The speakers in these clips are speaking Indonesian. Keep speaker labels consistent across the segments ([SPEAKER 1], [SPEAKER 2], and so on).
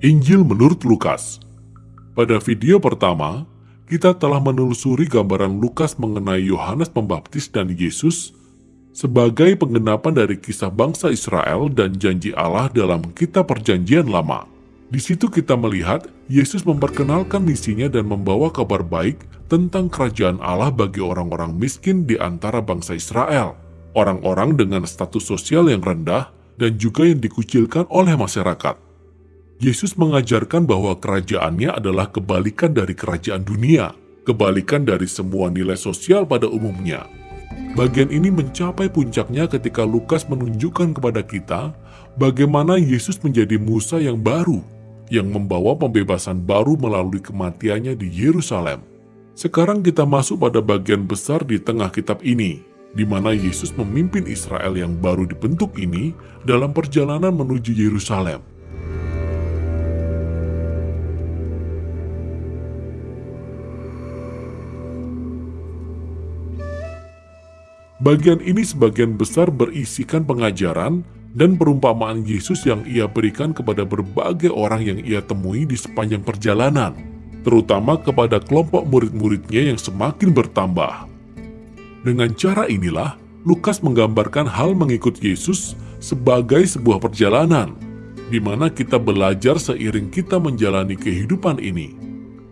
[SPEAKER 1] Injil menurut Lukas. Pada video pertama, kita telah menelusuri gambaran Lukas mengenai Yohanes Pembaptis dan Yesus sebagai penggenapan dari kisah bangsa Israel dan janji Allah dalam kitab perjanjian lama. Di situ kita melihat Yesus memperkenalkan misinya dan membawa kabar baik tentang kerajaan Allah bagi orang-orang miskin di antara bangsa Israel, orang-orang dengan status sosial yang rendah, dan juga yang dikucilkan oleh masyarakat. Yesus mengajarkan bahwa kerajaannya adalah kebalikan dari kerajaan dunia, kebalikan dari semua nilai sosial pada umumnya. Bagian ini mencapai puncaknya ketika Lukas menunjukkan kepada kita bagaimana Yesus menjadi Musa yang baru, yang membawa pembebasan baru melalui kematiannya di Yerusalem. Sekarang kita masuk pada bagian besar di tengah kitab ini, di mana Yesus memimpin Israel yang baru dibentuk ini dalam perjalanan menuju Yerusalem. Bagian ini sebagian besar berisikan pengajaran dan perumpamaan Yesus yang ia berikan kepada berbagai orang yang ia temui di sepanjang perjalanan, terutama kepada kelompok murid-muridnya yang semakin bertambah. Dengan cara inilah, Lukas menggambarkan hal mengikut Yesus sebagai sebuah perjalanan, di mana kita belajar seiring kita menjalani kehidupan ini.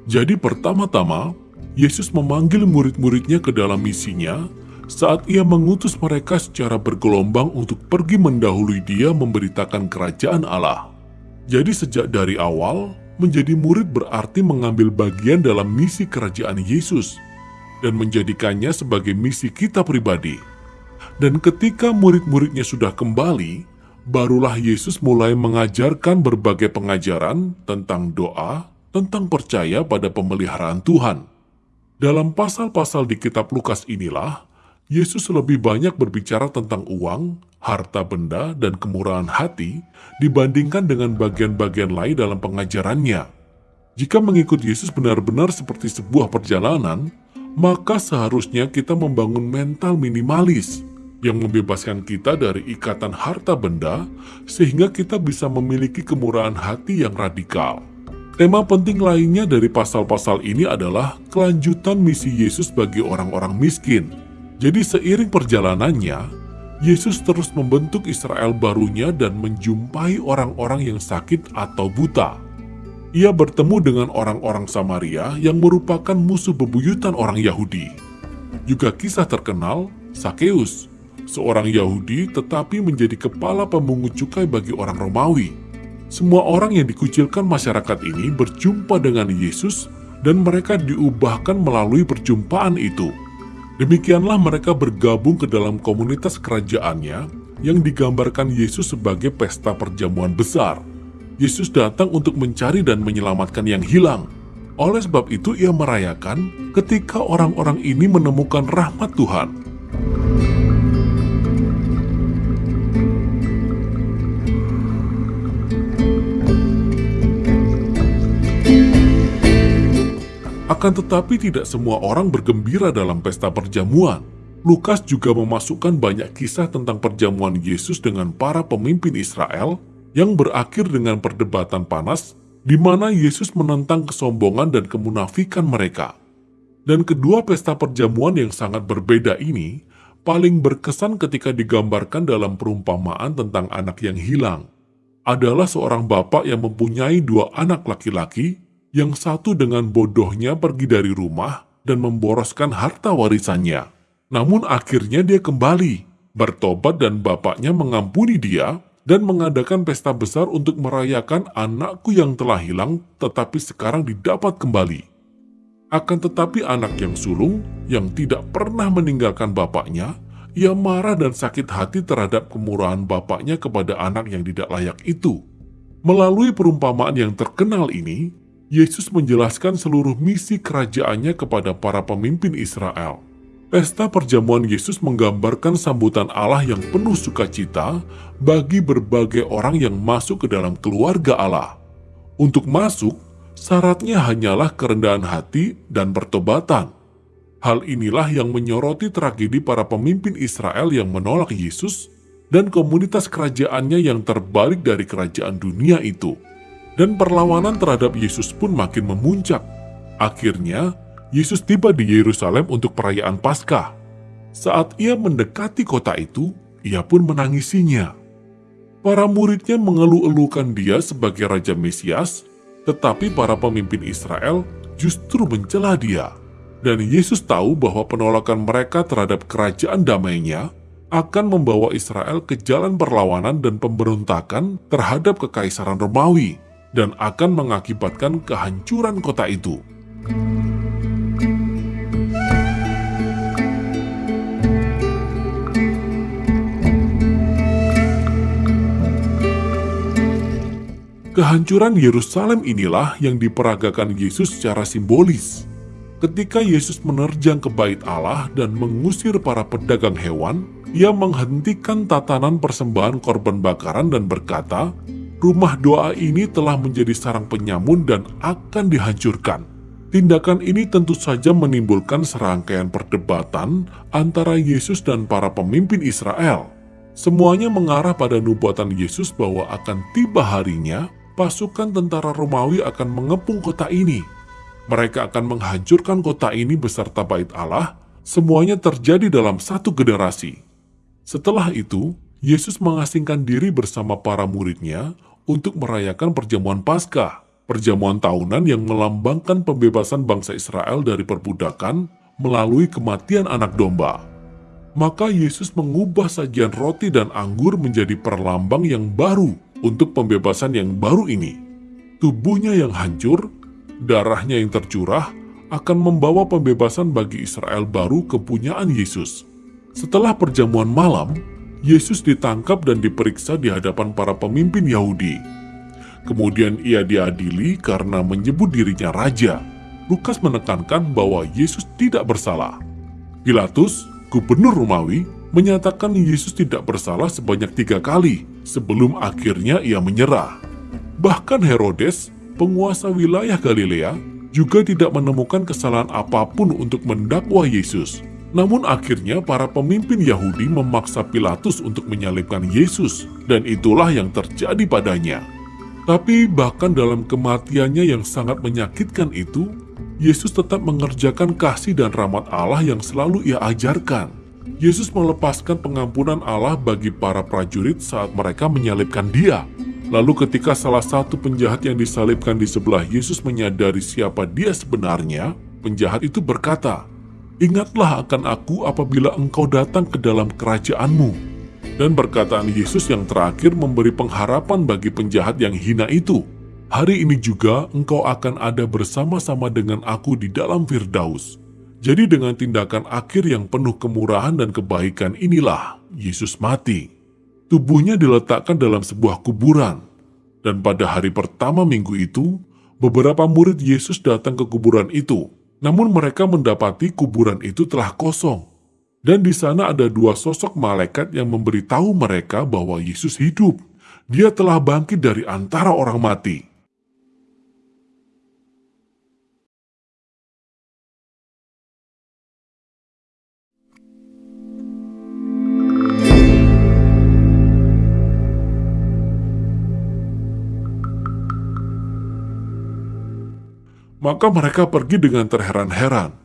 [SPEAKER 1] Jadi pertama-tama, Yesus memanggil murid-muridnya ke dalam misinya saat ia mengutus mereka secara bergelombang untuk pergi mendahului dia memberitakan kerajaan Allah. Jadi sejak dari awal, menjadi murid berarti mengambil bagian dalam misi kerajaan Yesus dan menjadikannya sebagai misi kita pribadi. Dan ketika murid-muridnya sudah kembali, barulah Yesus mulai mengajarkan berbagai pengajaran tentang doa, tentang percaya pada pemeliharaan Tuhan. Dalam pasal-pasal di kitab Lukas inilah, Yesus lebih banyak berbicara tentang uang, harta benda, dan kemurahan hati dibandingkan dengan bagian-bagian lain dalam pengajarannya. Jika mengikut Yesus benar-benar seperti sebuah perjalanan, maka seharusnya kita membangun mental minimalis yang membebaskan kita dari ikatan harta benda sehingga kita bisa memiliki kemurahan hati yang radikal. Tema penting lainnya dari pasal-pasal ini adalah kelanjutan misi Yesus bagi orang-orang miskin jadi seiring perjalanannya, Yesus terus membentuk Israel barunya dan menjumpai orang-orang yang sakit atau buta. Ia bertemu dengan orang-orang Samaria yang merupakan musuh bebuyutan orang Yahudi. Juga kisah terkenal Sakeus, seorang Yahudi tetapi menjadi kepala pemungut cukai bagi orang Romawi. Semua orang yang dikucilkan masyarakat ini berjumpa dengan Yesus dan mereka diubahkan melalui perjumpaan itu. Demikianlah mereka bergabung ke dalam komunitas kerajaannya yang digambarkan Yesus sebagai pesta perjamuan besar. Yesus datang untuk mencari dan menyelamatkan yang hilang. Oleh sebab itu ia merayakan ketika orang-orang ini menemukan rahmat Tuhan. Akan tetapi tidak semua orang bergembira dalam pesta perjamuan. Lukas juga memasukkan banyak kisah tentang perjamuan Yesus dengan para pemimpin Israel yang berakhir dengan perdebatan panas di mana Yesus menentang kesombongan dan kemunafikan mereka. Dan kedua pesta perjamuan yang sangat berbeda ini paling berkesan ketika digambarkan dalam perumpamaan tentang anak yang hilang. Adalah seorang bapak yang mempunyai dua anak laki-laki yang satu dengan bodohnya pergi dari rumah dan memboroskan harta warisannya. Namun akhirnya dia kembali, bertobat dan bapaknya mengampuni dia dan mengadakan pesta besar untuk merayakan anakku yang telah hilang tetapi sekarang didapat kembali. Akan tetapi anak yang sulung, yang tidak pernah meninggalkan bapaknya, ia marah dan sakit hati terhadap kemurahan bapaknya kepada anak yang tidak layak itu. Melalui perumpamaan yang terkenal ini, Yesus menjelaskan seluruh misi kerajaannya kepada para pemimpin Israel. Pesta perjamuan Yesus menggambarkan sambutan Allah yang penuh sukacita bagi berbagai orang yang masuk ke dalam keluarga Allah. Untuk masuk, syaratnya hanyalah kerendahan hati dan pertobatan. Hal inilah yang menyoroti tragedi para pemimpin Israel yang menolak Yesus dan komunitas kerajaannya yang terbalik dari kerajaan dunia itu. Dan perlawanan terhadap Yesus pun makin memuncak. Akhirnya, Yesus tiba di Yerusalem untuk perayaan Paskah. Saat ia mendekati kota itu, ia pun menangisinya. Para muridnya mengeluh-elukan dia sebagai Raja Mesias, tetapi para pemimpin Israel justru mencela dia. Dan Yesus tahu bahwa penolakan mereka terhadap kerajaan damainya akan membawa Israel ke jalan perlawanan dan pemberontakan terhadap kekaisaran Romawi dan akan mengakibatkan kehancuran kota itu. Kehancuran Yerusalem inilah yang diperagakan Yesus secara simbolis. Ketika Yesus menerjang ke bait Allah dan mengusir para pedagang hewan, ia menghentikan tatanan persembahan korban bakaran dan berkata, rumah doa ini telah menjadi sarang penyamun dan akan dihancurkan. Tindakan ini tentu saja menimbulkan serangkaian perdebatan antara Yesus dan para pemimpin Israel. Semuanya mengarah pada nubuatan Yesus bahwa akan tiba harinya pasukan tentara Romawi akan mengepung kota ini. Mereka akan menghancurkan kota ini beserta bait Allah, semuanya terjadi dalam satu generasi. Setelah itu, Yesus mengasingkan diri bersama para muridnya untuk merayakan perjamuan Paskah, perjamuan tahunan yang melambangkan pembebasan bangsa Israel dari perbudakan melalui kematian anak domba. Maka Yesus mengubah sajian roti dan anggur menjadi perlambang yang baru untuk pembebasan yang baru ini. Tubuhnya yang hancur, darahnya yang tercurah, akan membawa pembebasan bagi Israel baru kepunyaan Yesus. Setelah perjamuan malam, Yesus ditangkap dan diperiksa di hadapan para pemimpin Yahudi. Kemudian ia diadili karena menyebut dirinya raja. Lukas menekankan bahwa Yesus tidak bersalah. Pilatus, gubernur Romawi, menyatakan Yesus tidak bersalah sebanyak tiga kali sebelum akhirnya ia menyerah. Bahkan Herodes, penguasa wilayah Galilea, juga tidak menemukan kesalahan apa pun untuk mendakwa Yesus. Namun akhirnya para pemimpin Yahudi memaksa Pilatus untuk menyalibkan Yesus dan itulah yang terjadi padanya. Tapi bahkan dalam kematiannya yang sangat menyakitkan itu, Yesus tetap mengerjakan kasih dan rahmat Allah yang selalu ia ajarkan. Yesus melepaskan pengampunan Allah bagi para prajurit saat mereka menyalibkan dia. Lalu ketika salah satu penjahat yang disalibkan di sebelah Yesus menyadari siapa dia sebenarnya, penjahat itu berkata, Ingatlah akan aku apabila engkau datang ke dalam kerajaanmu. Dan perkataan Yesus yang terakhir memberi pengharapan bagi penjahat yang hina itu. Hari ini juga engkau akan ada bersama-sama dengan aku di dalam Firdaus. Jadi dengan tindakan akhir yang penuh kemurahan dan kebaikan inilah Yesus mati. Tubuhnya diletakkan dalam sebuah kuburan. Dan pada hari pertama minggu itu, beberapa murid Yesus datang ke kuburan itu namun mereka mendapati kuburan itu telah kosong. Dan di sana ada dua sosok malaikat yang memberitahu mereka bahwa Yesus hidup. Dia telah bangkit dari antara orang mati. Maka mereka pergi dengan terheran-heran.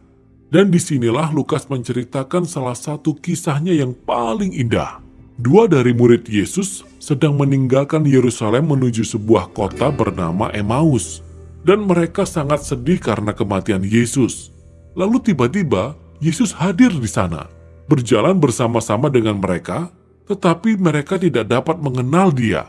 [SPEAKER 1] Dan di sinilah Lukas menceritakan salah satu kisahnya yang paling indah. Dua dari murid Yesus sedang meninggalkan Yerusalem menuju sebuah kota bernama Emmaus. Dan mereka sangat sedih karena kematian Yesus. Lalu tiba-tiba Yesus hadir di sana, berjalan bersama-sama dengan mereka, tetapi mereka tidak dapat mengenal dia.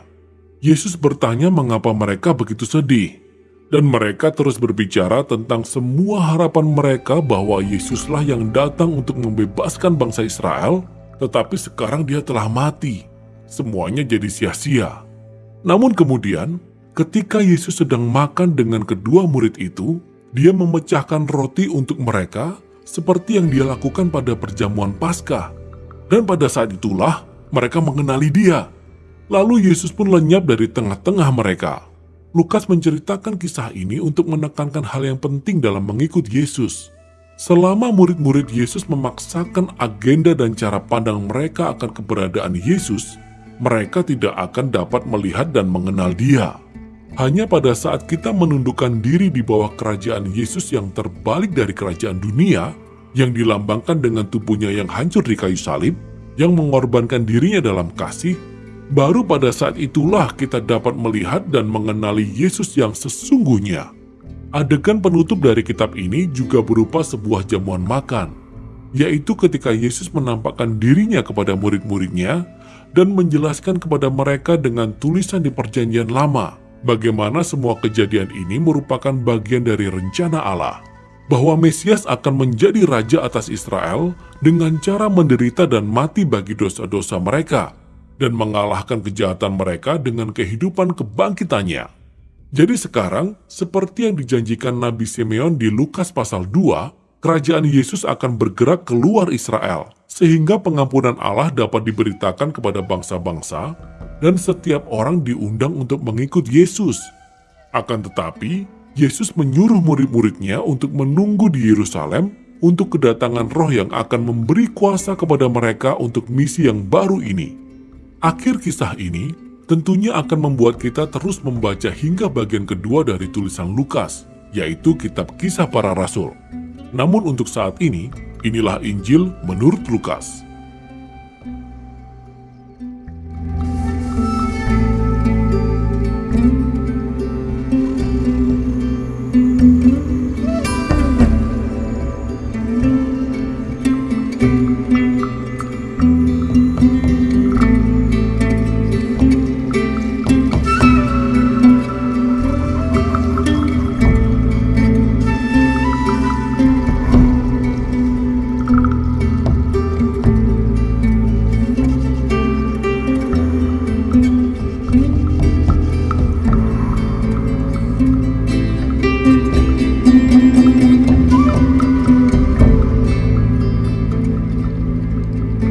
[SPEAKER 1] Yesus bertanya mengapa mereka begitu sedih. Dan mereka terus berbicara tentang semua harapan mereka bahwa Yesuslah yang datang untuk membebaskan bangsa Israel, tetapi sekarang dia telah mati. Semuanya jadi sia-sia. Namun kemudian, ketika Yesus sedang makan dengan kedua murid itu, dia memecahkan roti untuk mereka seperti yang dia lakukan pada perjamuan Paskah. Dan pada saat itulah mereka mengenali dia. Lalu Yesus pun lenyap dari tengah-tengah mereka. Lukas menceritakan kisah ini untuk menekankan hal yang penting dalam mengikut Yesus. Selama murid-murid Yesus memaksakan agenda dan cara pandang mereka akan keberadaan Yesus, mereka tidak akan dapat melihat dan mengenal Dia. Hanya pada saat kita menundukkan diri di bawah kerajaan Yesus yang terbalik dari kerajaan dunia, yang dilambangkan dengan tubuhnya yang hancur di kayu salib, yang mengorbankan dirinya dalam kasih, baru pada saat itulah kita dapat melihat dan mengenali Yesus yang sesungguhnya. Adegan penutup dari kitab ini juga berupa sebuah jamuan makan, yaitu ketika Yesus menampakkan dirinya kepada murid-muridnya dan menjelaskan kepada mereka dengan tulisan di perjanjian lama, bagaimana semua kejadian ini merupakan bagian dari rencana Allah bahwa Mesias akan menjadi raja atas Israel dengan cara menderita dan mati bagi dosa-dosa mereka dan mengalahkan kejahatan mereka dengan kehidupan kebangkitannya. Jadi sekarang, seperti yang dijanjikan Nabi Simeon di Lukas pasal 2, kerajaan Yesus akan bergerak keluar Israel, sehingga pengampunan Allah dapat diberitakan kepada bangsa-bangsa, dan setiap orang diundang untuk mengikut Yesus. Akan tetapi, Yesus menyuruh murid-muridnya untuk menunggu di Yerusalem untuk kedatangan roh yang akan memberi kuasa kepada mereka untuk misi yang baru ini. Akhir kisah ini tentunya akan membuat kita terus membaca hingga bagian kedua dari tulisan Lukas, yaitu kitab kisah para rasul. Namun untuk saat ini, inilah Injil menurut Lukas.